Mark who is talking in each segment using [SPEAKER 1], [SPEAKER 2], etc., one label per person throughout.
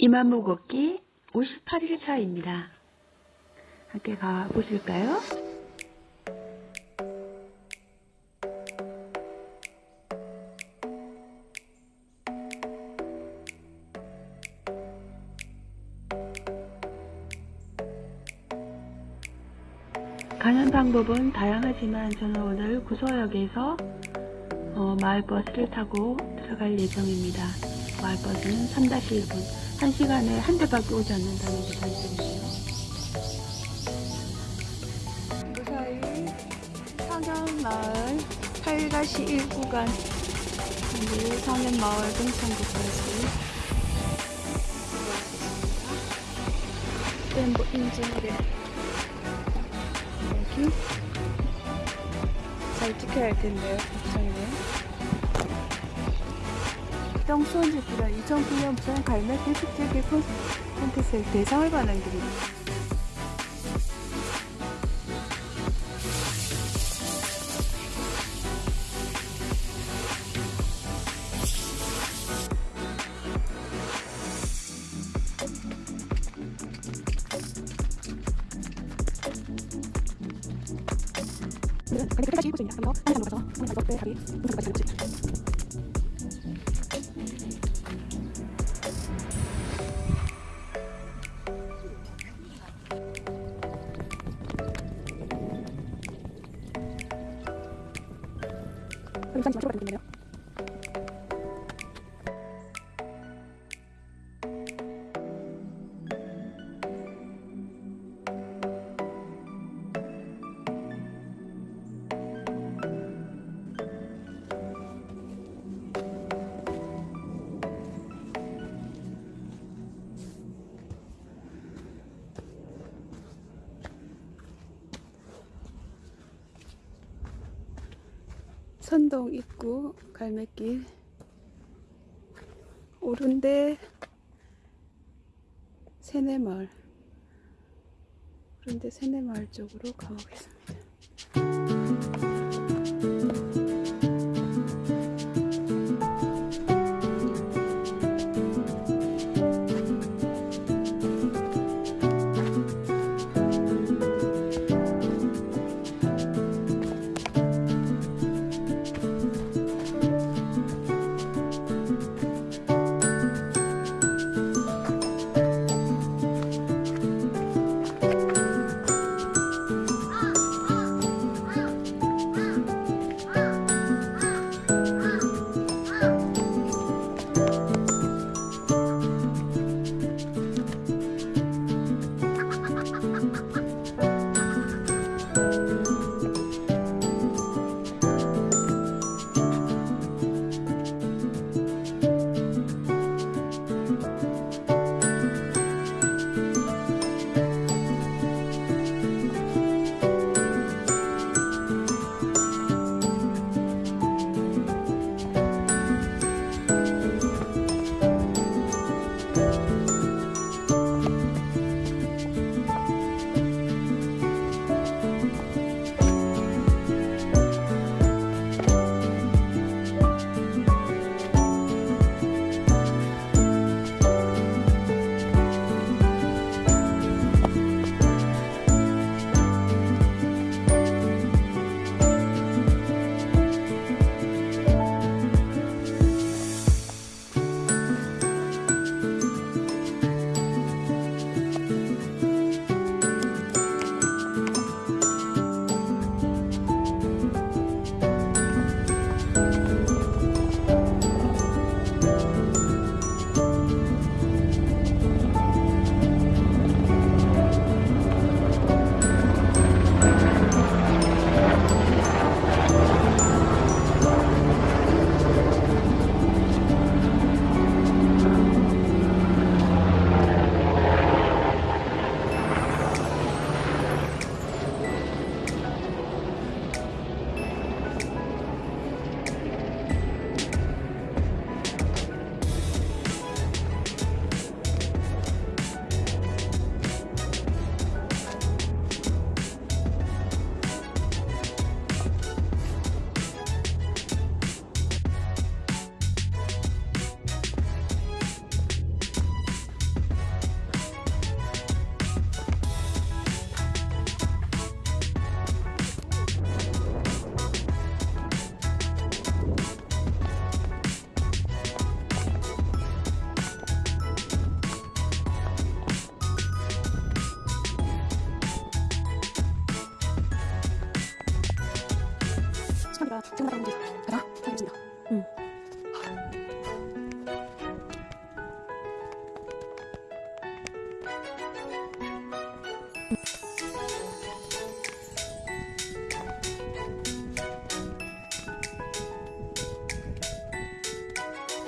[SPEAKER 1] 이만무 걷기 58일 차입니다. 함께 가보실까요? 가는 방법은 다양하지만 저는 오늘 구서역에서 어, 마을버스를 타고 들어갈 예정입니다. 마을버스는 3-1분 1시간에 한 대밖에 오지 않는다는 게 단점이에요. 무사히 상현마을 8가시 1구간 그리고 상현마을 동창구까지 램보 인증을 여기 잘 찍혀야 할 텐데요. 걱정이네요. 똥손지구는 2009년 부산 갈매기 축제기 콘테스트 대상을 받는 길입니다. 오늘은 갈매기 8가시 1구입니다. 그래서 한산로 가서 오늘 가서 배하기 잠시 마시고 가는 길이네요. 선동 입구 갈매길 오른데 세네마을 오른데 세네마을 쪽으로 가보겠습니다.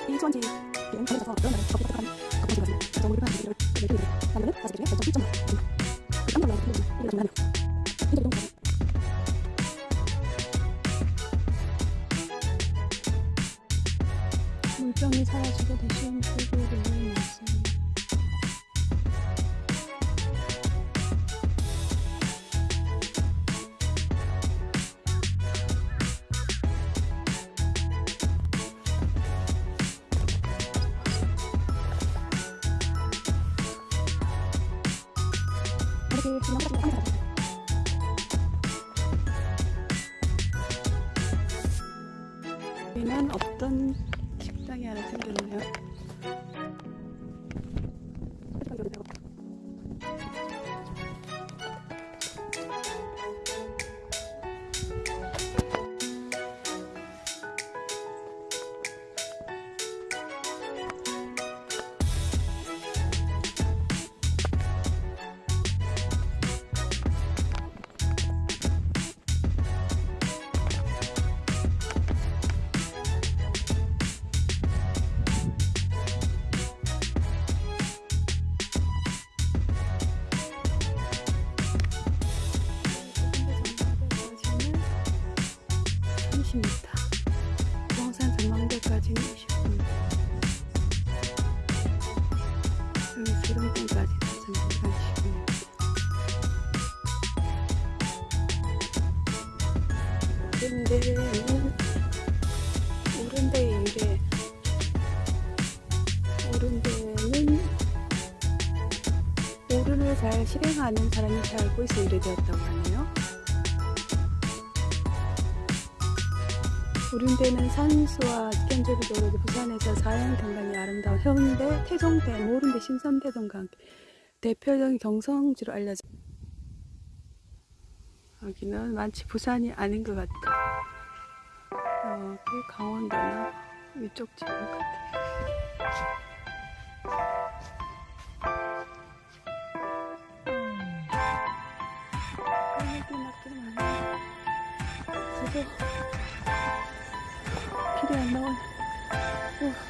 [SPEAKER 1] 1초한지
[SPEAKER 2] 이런 관련해서 그런 말을 적게 부탁한 걱정하지 마세요. 걱정을 파는 얘기를 내드리고 나면은 다시 중에 0.1점 나왔습니다. 그 깜짝 놀라는 표현이 이거 정말
[SPEAKER 1] 물병이 사라지고 대신 Thank you. 오른데는 오른데 유래 오른데는 오른을 잘 실행하는 사람이 잘 알고 있어 이래 되었다고 하네요. 오른대는 산수와 직견적으로 부산에서 자연 경관이 아름다운 해운대, 태종대, 모른대, 신선대동과 함께 대표적인 경성지로 알려져. 여기는 마치 부산이 아닌 것 같다. 여기 강원도나 이쪽 지역 같아. 여기 낙지 많아. 지도 길이 안 나와. 입니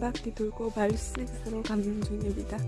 [SPEAKER 1] 바퀴 돌고 말실수로 가는 중입니다.